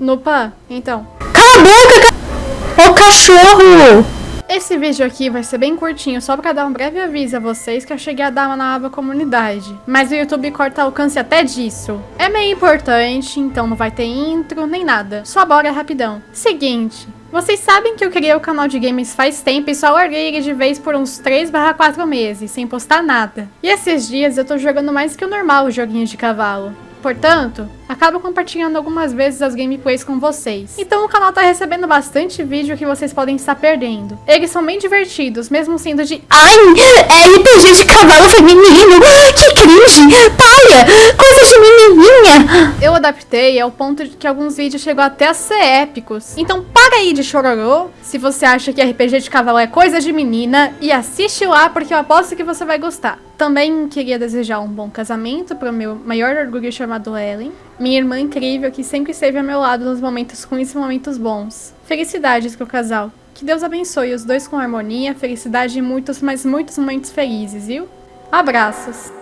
Nupa, então. Cala a boca, ca... Ô cachorro! Esse vídeo aqui vai ser bem curtinho, só pra dar um breve aviso a vocês que eu cheguei a dar na aba comunidade. Mas o YouTube corta alcance até disso. É meio importante, então não vai ter intro nem nada. Só bora rapidão. Seguinte, vocês sabem que eu criei o canal de games faz tempo e só larguei ele de vez por uns 3 4 meses, sem postar nada. E esses dias eu tô jogando mais que o normal os joguinhos de cavalo. Portanto, acabo compartilhando algumas vezes as gameplays com vocês. Então o canal tá recebendo bastante vídeo que vocês podem estar perdendo. Eles são bem divertidos, mesmo sendo de... Ai, é RPG de cavalo feminino! Que cringe! Paia! Coisa de menininha! Eu adaptei ao ponto de que alguns vídeos chegou até a ser épicos. Então para aí de chororô, se você acha que RPG de cavalo é coisa de menina, e assiste lá porque eu aposto que você vai gostar. Também queria desejar um bom casamento para o meu maior orgulho chamado Ellen, minha irmã incrível que sempre esteve ao meu lado nos momentos ruins e momentos bons. Felicidades pro casal. Que Deus abençoe os dois com harmonia, felicidade e muitos, mas muitos momentos felizes, viu? Abraços!